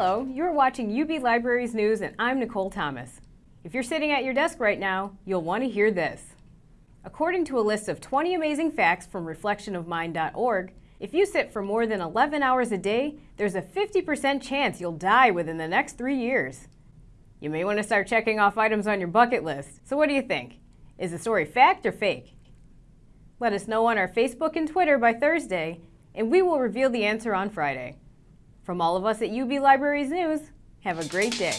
Hello, you're watching UB Libraries News and I'm Nicole Thomas. If you're sitting at your desk right now, you'll want to hear this. According to a list of 20 amazing facts from reflectionofmind.org, if you sit for more than 11 hours a day, there's a 50% chance you'll die within the next three years. You may want to start checking off items on your bucket list. So what do you think? Is the story fact or fake? Let us know on our Facebook and Twitter by Thursday, and we will reveal the answer on Friday. From all of us at UB Libraries News, have a great day.